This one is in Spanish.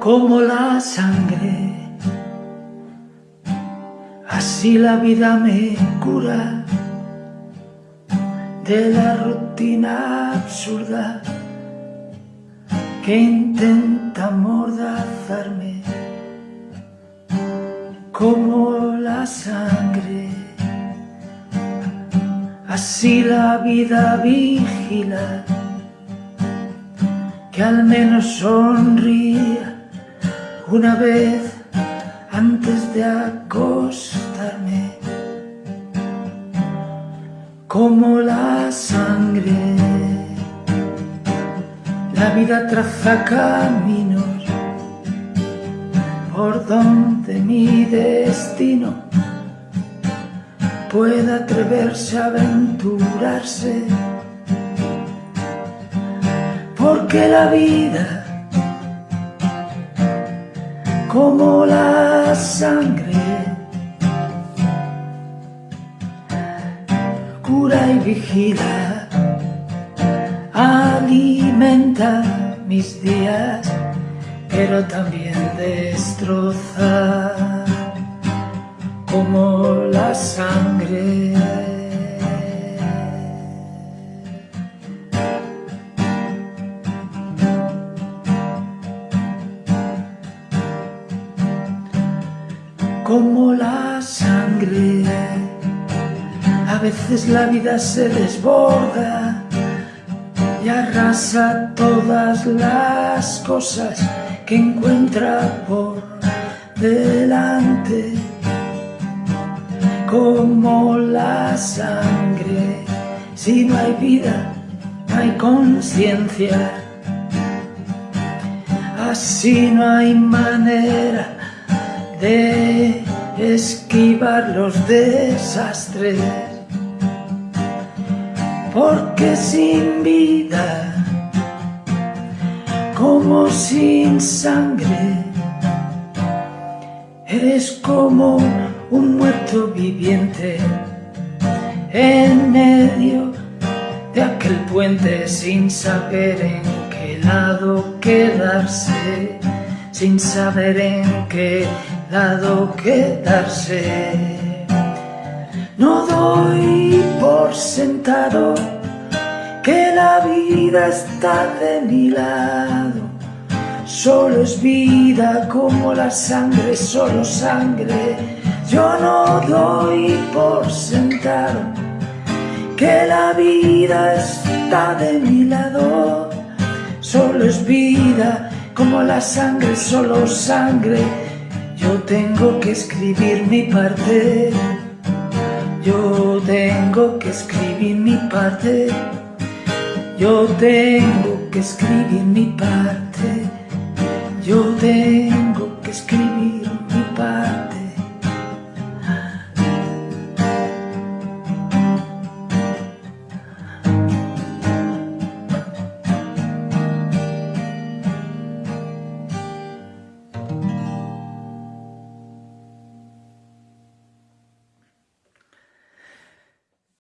como la sangre, así la vida me cura de la rutina absurda que intenta amordazarme como la sangre. Así la vida vigila que al menos sonría una vez antes de acostarme como la sangre la vida traza caminos por donde mi destino pueda atreverse a aventurarse. Porque la vida como la sangre. Cura y vigila alimenta mis días pero también destroza como la sangre como la sangre. A veces la vida se desborda y arrasa todas las cosas que encuentra por delante. Como la sangre, si no hay vida, no hay conciencia. Así no hay manera de esquivar los desastres, porque sin vida, como sin sangre, eres como un muerto viviente en medio de aquel puente sin saber en qué lado quedarse, sin saber en qué quedarse. No doy por sentado que la vida está de mi lado. Solo es vida como la sangre, solo sangre. Yo no doy por sentado que la vida está de mi lado. Solo es vida como la sangre, solo sangre. Tengo que escribir mi parte, yo tengo que escribir mi parte, yo tengo que escribir mi parte, yo tengo